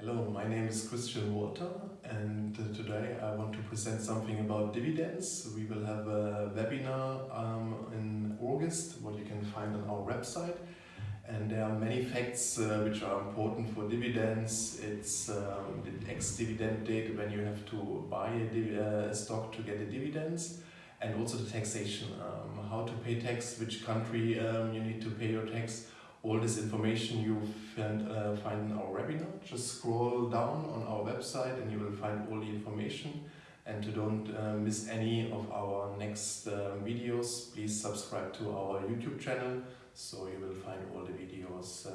Hello, my name is Christian Walter and uh, today I want to present something about dividends. We will have a webinar um, in August, what you can find on our website. And there are many facts uh, which are important for dividends. It's um, the ex-dividend date when you have to buy a uh, stock to get the dividends and also the taxation, um, how to pay tax, which country um, you need to pay your tax, all this information you find, uh, find. Just scroll down on our website and you will find all the information. And to don't uh, miss any of our next uh, videos, please subscribe to our YouTube channel so you will find all the videos